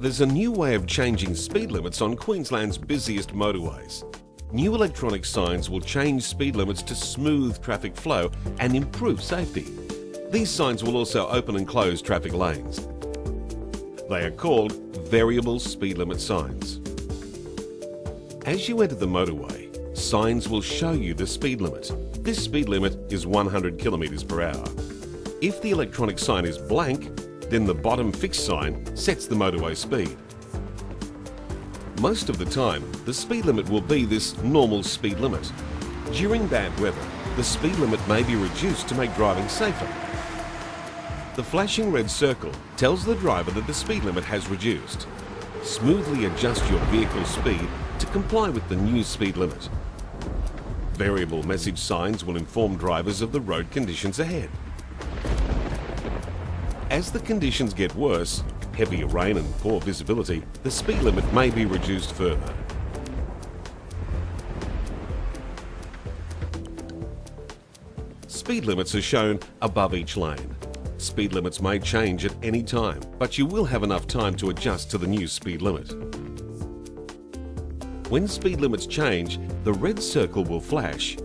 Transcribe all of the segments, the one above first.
There's a new way of changing speed limits on Queensland's busiest motorways. New electronic signs will change speed limits to smooth traffic flow and improve safety. These signs will also open and close traffic lanes. They are called variable speed limit signs. As you enter the motorway, signs will show you the speed limit. This speed limit is 100 kilometres per hour. If the electronic sign is blank, then the bottom fixed sign sets the motorway speed. Most of the time, the speed limit will be this normal speed limit. During bad weather, the speed limit may be reduced to make driving safer. The flashing red circle tells the driver that the speed limit has reduced. Smoothly adjust your vehicle's speed to comply with the new speed limit. Variable message signs will inform drivers of the road conditions ahead. As the conditions get worse, heavier rain and poor visibility, the speed limit may be reduced further. Speed limits are shown above each lane. Speed limits may change at any time, but you will have enough time to adjust to the new speed limit. When speed limits change, the red circle will flash.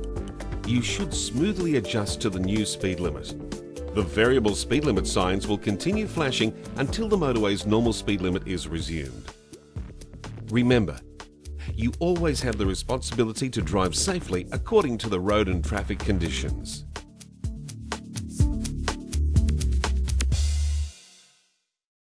You should smoothly adjust to the new speed limit. The variable speed limit signs will continue flashing until the motorway's normal speed limit is resumed. Remember, you always have the responsibility to drive safely according to the road and traffic conditions.